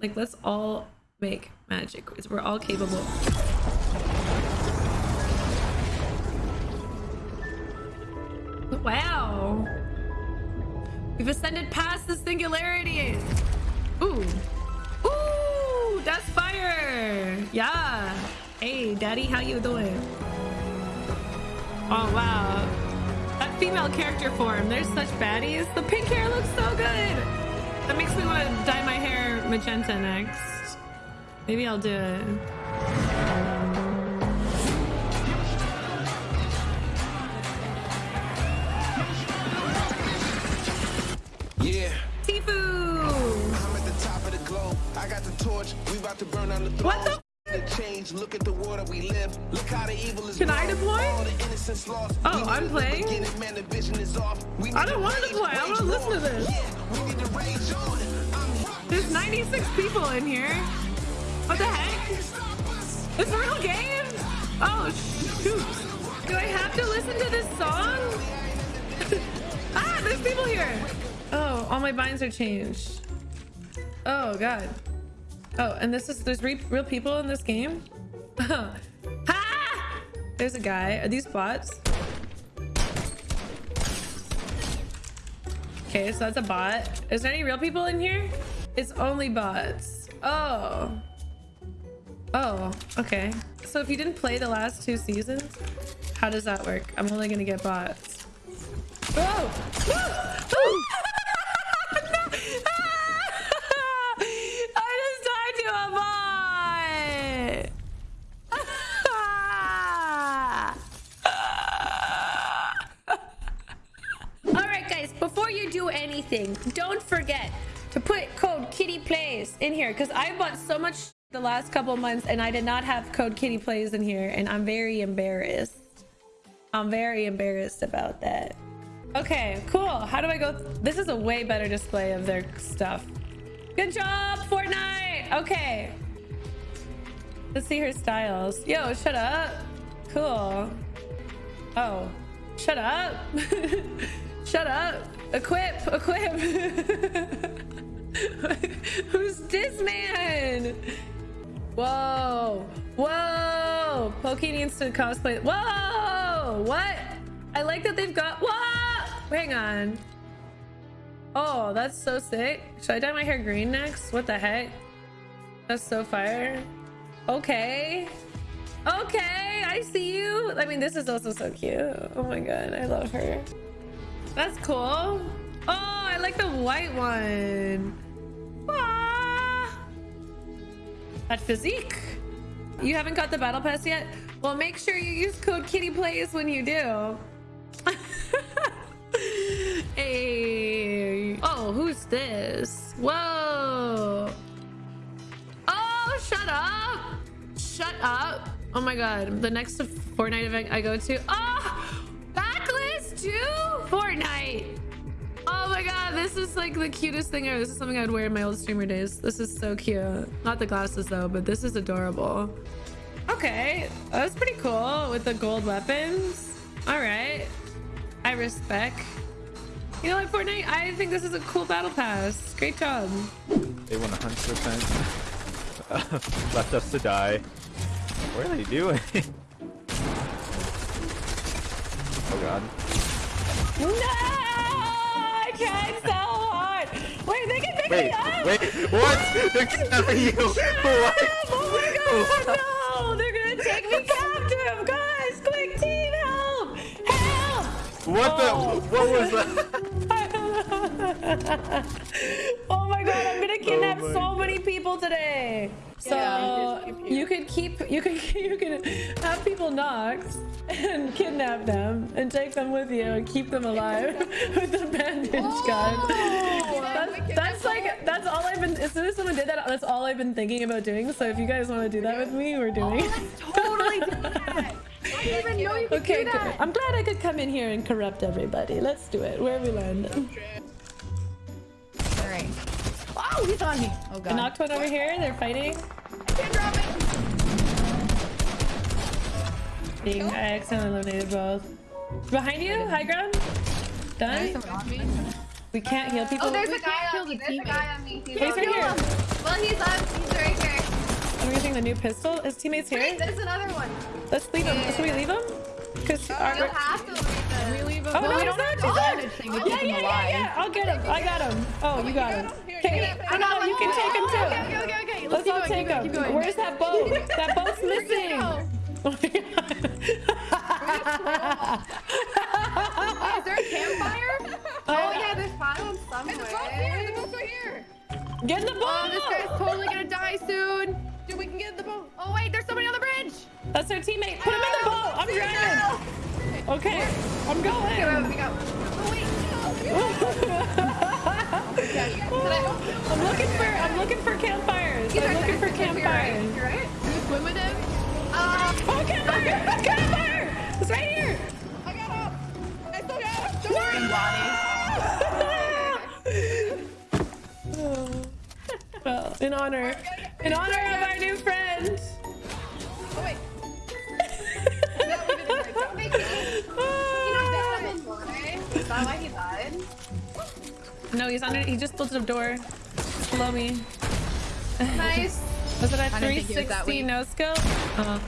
Like, let's all make magic. We're all capable. Wow. We've ascended past the singularity. Ooh. Ooh, that's fire. Yeah. Hey, daddy, how you doing? Oh, wow. That female character form, there's such baddies. The pink hair looks so good. That makes me want to dye my hair magenta next. Maybe I'll do it. Yeah. Tifu! I'm at the top of the globe. I got the torch. We about to burn down the throne. What the change. Look at the that we live. Look how the evil is Can I deploy? All the innocence lost. Oh, I'm playing? begin Man, the vision is off. We I don't want to rage, play. I want to listen to this. Yeah, we need to rage on. There's 96 people in here. What the heck? It's a real game? Oh, shoot. Do I have to listen to this song? ah, there's people here. Oh, all my binds are changed. Oh, God. Oh, and this is, there's re real people in this game? Oh. There's a guy. Are these bots? Okay, so that's a bot. Is there any real people in here? It's only bots. Oh. Oh, okay. So if you didn't play the last two seasons, how does that work? I'm only gonna get bots. Oh! Oh! I just died to a bot! All right, guys, before do anything, don't forget to put code Kitty Plays in here because I bought so much the last couple months and I did not have code Kitty Plays in here and I'm very embarrassed. I'm very embarrassed about that. Okay, cool. How do I go? This is a way better display of their stuff. Good job, Fortnite. Okay. Let's see her styles. Yo, shut up. Cool. Oh, shut up. shut up. Equip, equip. Who's this man? Whoa, whoa. Pokey needs to cosplay. Whoa, what? I like that they've got, whoa. Hang on. Oh, that's so sick. Should I dye my hair green next? What the heck? That's so fire. Okay. Okay, I see you. I mean, this is also so cute. Oh my god, I love her. That's cool. Oh, I like the white one. Ah. That physique. You haven't got the battle pass yet? Well, make sure you use code Kitty Plays when you do. hey. Oh, who's this? Whoa. Oh, shut up. Shut up. Oh my god. The next Fortnite event I go to. Oh, backlist too? Fortnite. My god, this is like the cutest thing ever. This is something I'd wear in my old streamer days. This is so cute. Not the glasses though, but this is adorable. Okay, that's pretty cool with the gold weapons. All right, I respect. You know what, Fortnite? I think this is a cool battle pass. Great job. They want 100% left us to die. What are they doing? oh god. No! Tried so hard. Wait, they can pick Wait, me up. wait, what? They're kidnapping you! What? Oh my god, no! They're gonna take me captive! Guys, quick team, help! Help! What the? Oh. What was that? oh my god, I'm gonna oh kidnap Oh so many people today. So you could keep you could you can have people knocked and kidnap them and take them with you and keep them alive with the bandage oh, gun. That's, that's like that's all I've been as soon as someone did that, that's all I've been thinking about doing. So if you guys want to do that with me, we're oh, doing it. totally do that. I didn't even know you could Okay, do that. I'm glad I could come in here and corrupt everybody. Let's do it. Where are we landing? Alright. Oh, he's on me. Oh I god. knocked one over here. They're fighting. Can't. Being, I accidentally eliminated both. Behind you, high ground. Done. someone on me. We can't heal people. Oh, there's We a guy can't on kill me. the There's a teammate. guy on me. He's He's on right me. here. Well, he's. I a new pistol. His teammates here. Wait, there's another one. Let's leave him. Should we leave him? Because You'll our. have to leave We leave him. Oh, well, no, we he's don't have He's not. advantage to Yeah, keep yeah, yeah, yeah. I'll get him. I got him. Oh, oh you got him. Okay, I know you can take him too. Okay, okay, okay, okay. Let's keep all going, take him. going. Where's that boat? That boat's missing. go. Oh my God. Is there a campfire? Oh, oh yeah, there's pylons somewhere. The boat's here. The boat's right here. Get in the boat. Oh, this guy's totally gonna die soon. Dude, we can get in the boat. Oh wait, there's somebody on the bridge. That's our teammate. Put him in the boat. I'm driving. Okay, I'm Okay, going. wait, we got. Oh wait. I'm looking for I'm looking for campfires. I'm looking for campfires. You're right. Do you swim with him? Uh, Oh, campfire! Campfire! It's right here. I got up. I still got up. Don't worry. well, in honor, in honor No, he's under. He just built a door below me. Nice. Was it a I didn't think it was that 360 weak. no scope? Uh,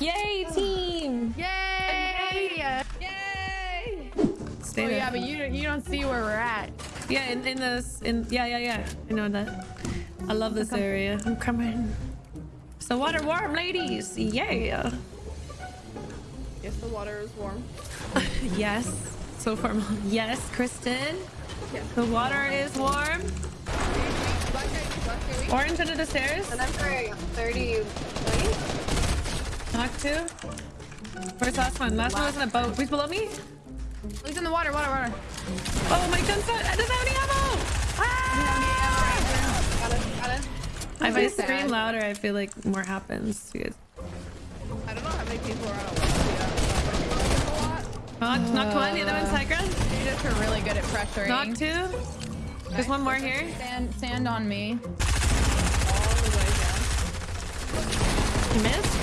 yay, team! Yay! Yay! Stay Oh there. yeah, but you you don't see where we're at. Yeah, in, in this, in yeah, yeah, yeah. I know that. I love this area. I'm coming. So water warm, ladies. Yeah. Yes, the water is warm. Yes. So formal. Yes, Kristen. The water is warm. Black guy, black guy, Orange under the stairs. And I'm for 30 Knock two. Where's the last one? Last one was in a boat. Who's below me? He's in the water, water, water. Oh, my gun's not. I doesn't have any ammo. Ah! Got it, got it. If I scream louder, I feel like more happens. You guys. I don't know how many people are on a list. Knock, knock one. The other one's high ground. You just are really good at pressuring. Knock two. There's one more here. Stand, stand on me. You missed?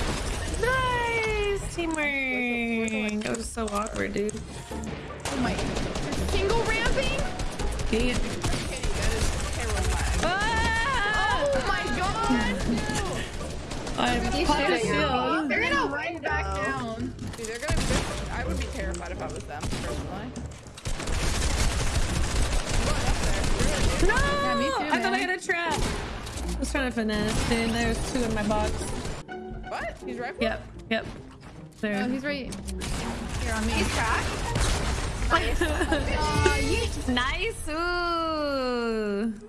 Nice teamwork. That was so awkward, dude. Oh my. You're single ramping? Yeah. Ah! Oh my god! I popped a shooting you. shield. Terrified if I was them, personally. No! Yeah, me too, I thought I man. had a trap. I was trying to finesse, dude. There's two in my box. What? He's right. Yep, yep. There. Oh, he's right here on me. He's cracked. Aw, yeet. nice. Ooh.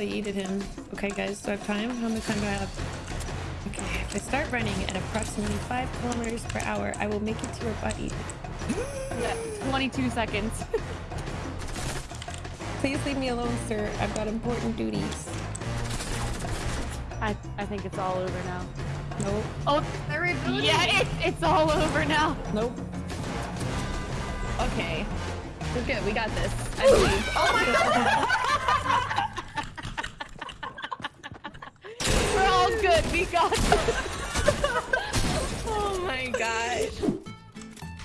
Should have yeeted him. Okay, guys, do I have time? How much time do I have? Okay, if I start running at approximately 5 kilometers per hour, I will make it to your buddy. 22 seconds. Please leave me alone, sir. I've got important duties. I, I think it's all over now. Nope. Oh, They're rebooting. yeah, it's, it's all over now. Nope. Okay. We're good. We got this. I believe. Oh my god. We're all good. We got this. Oh my gosh.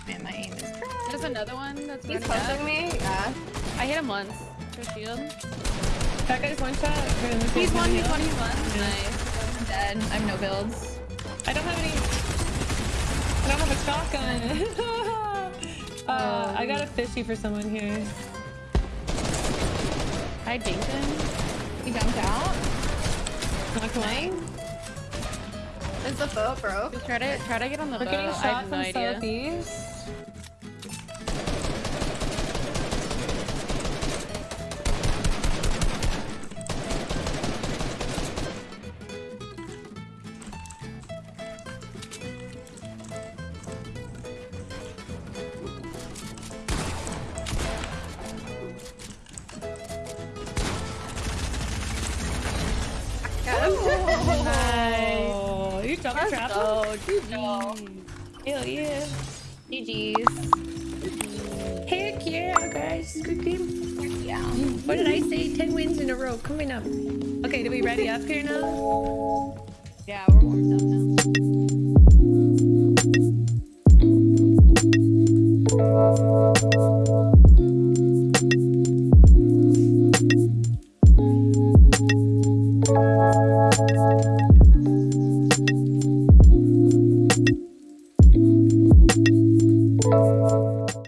Man, my aim is trash. There's another one that's He's running up. me. Yeah. I hit him once. For shield. That guy's one shot. He's one, he's Yeah. one, he's one. Nice. I'm dead. I have no builds. I don't have any. I don't have a shotgun. uh, I got a fishy for someone here. I dinked him. He jumped out. Knock one. Is the boat broke? Just try to try to get on the We're boat. getting I shot have from no idea. southeast. Oh, you double trap? Oh, GG. Hell yeah. GG's. Heck yeah, guys. Good game. Yeah. What did I say? 10 wins in a row. Coming up. Okay, do we ready up here now? Yeah, we're warmed up now.